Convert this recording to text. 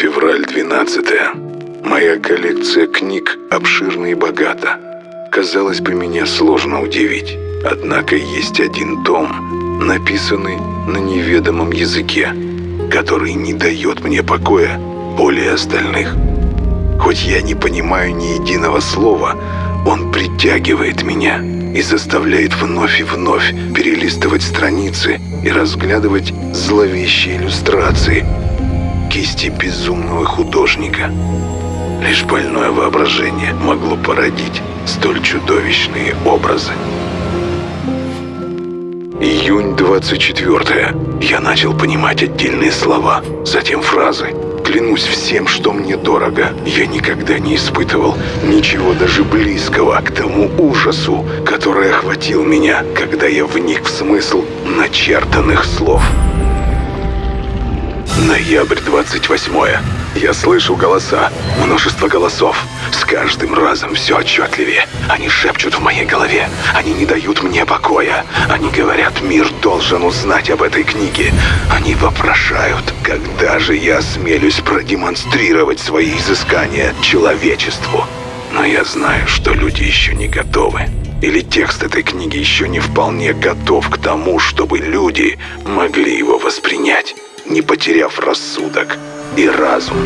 Февраль 12 Моя коллекция книг обширна и богата. Казалось бы, меня сложно удивить. Однако есть один том, написанный на неведомом языке, который не дает мне покоя более остальных. Хоть я не понимаю ни единого слова, он притягивает меня и заставляет вновь и вновь перелистывать страницы и разглядывать зловещие иллюстрации кисти безумного художника. Лишь больное воображение могло породить столь чудовищные образы. Июнь 24 Я начал понимать отдельные слова, затем фразы. Клянусь всем, что мне дорого. Я никогда не испытывал ничего даже близкого к тому ужасу, который охватил меня, когда я вник в смысл начертанных слов. Ноябрь 28 -е. Я слышу голоса, множество голосов. С каждым разом все отчетливее. Они шепчут в моей голове. Они не дают мне покоя. Они говорят, мир должен узнать об этой книге. Они вопрошают, когда же я осмелюсь продемонстрировать свои изыскания человечеству. Но я знаю, что люди еще не готовы. Или текст этой книги еще не вполне готов к тому, чтобы люди могли его воспринять, не потеряв рассудок и разум.